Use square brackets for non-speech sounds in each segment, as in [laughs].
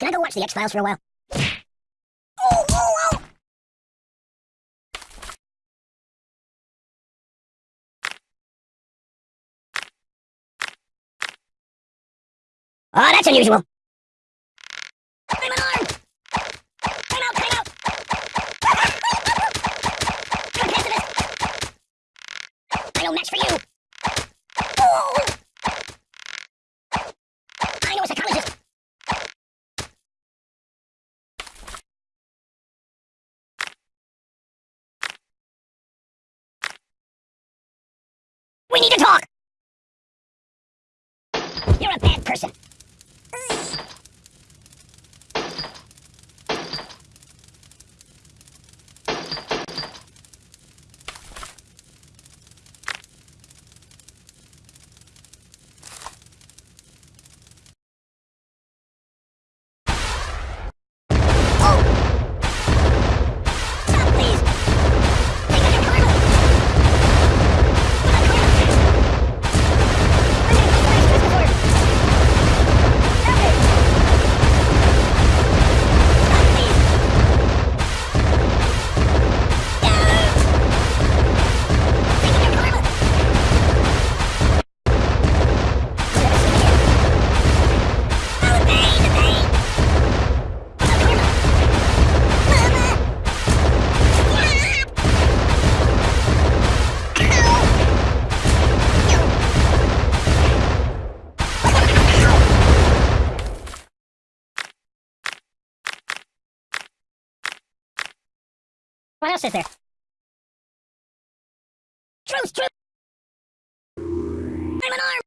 Can I go watch the X-Files for a while? Oh, oh, oh! Oh, that's unusual. I'm unarmed! Time out, time out! I'm a pacifist! I know match for you! Oh! I know a psychologist! We need to talk! You're a bad person. What else is there? Truth, truth! I'm an arm!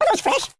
Are those fresh?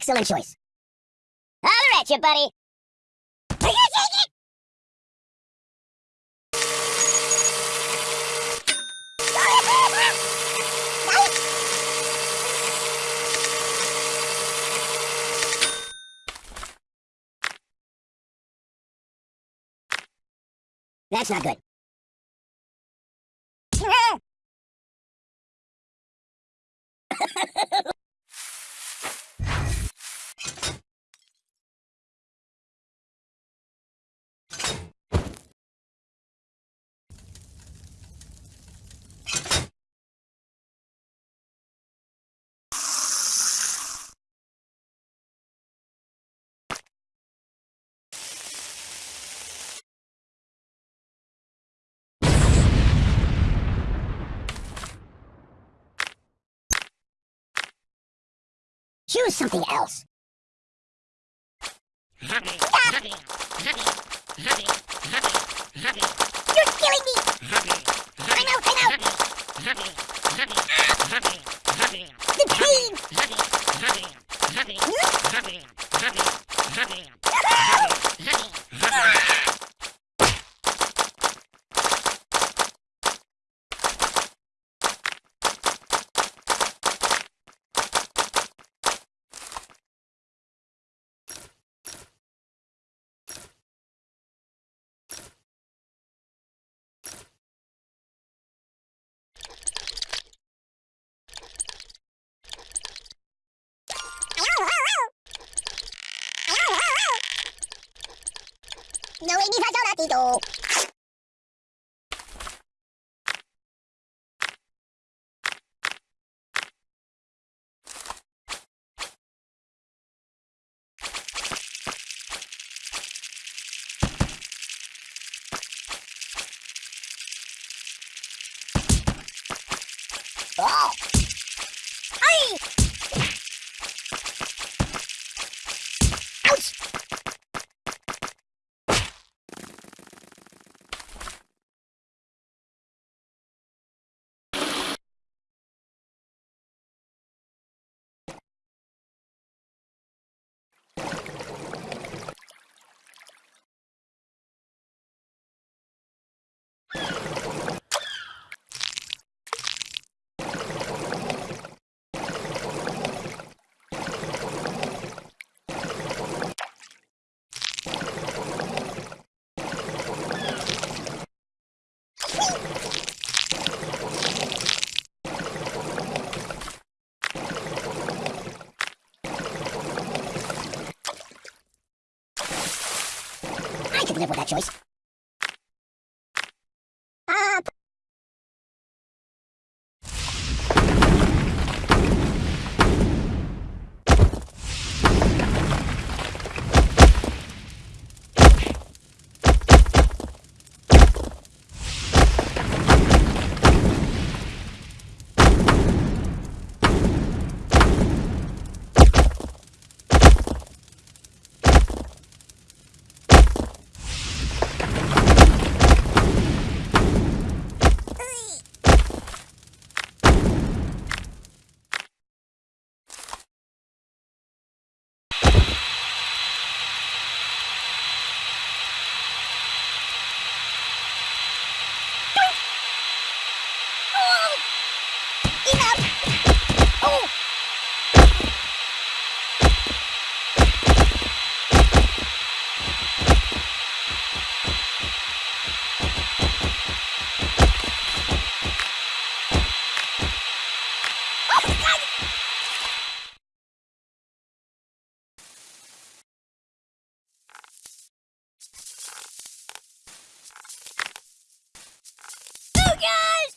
Excellent choice. Holler at you, buddy. That's not good. [laughs] Choose something else. You're killing me! I'm out, I'm out! The pain! ティド Live with that choice. Uh, oh! Enough! Oh! Oh, God! Oh, God!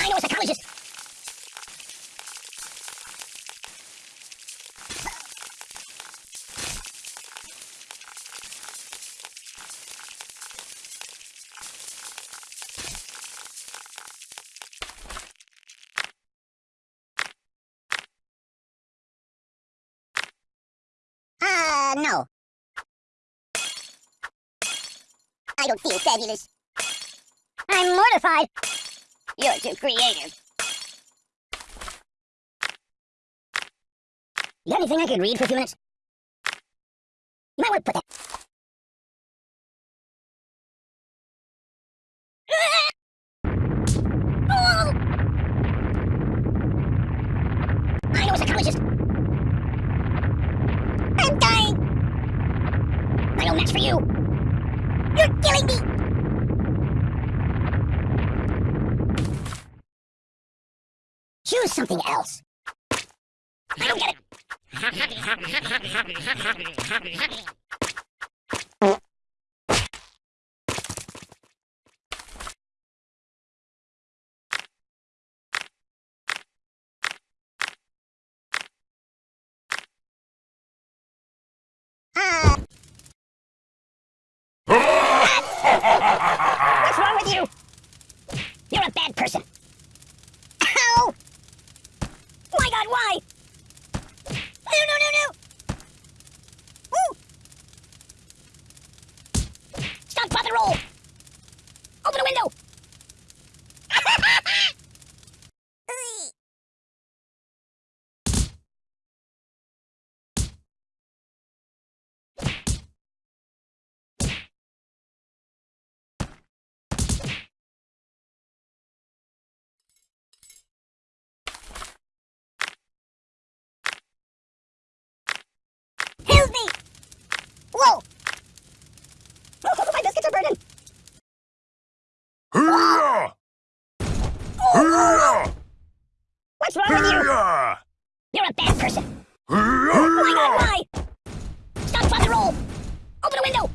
I know a psychologist. Uh, no. I don't feel fabulous. I'm mortified. You're too creative. You got anything I could read for a few minutes? You might want to put that. Oh! I know a psychologist. I'm dying. I don't match for you. You're killing me. Choose something else. I don't get it. Uh, what's wrong with you? You're a bad person. Ow! My God, why? No, no, no, no! Woo! Stop, bother, roll! Open a window! Whoa! Wrong with you? You're a bad person. Oh my god, why? Stop Father Roll! Open the window!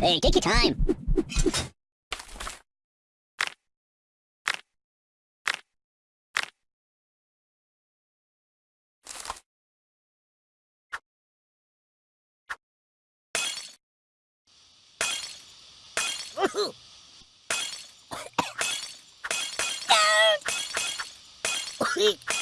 Hey, take your time. Ow, ow,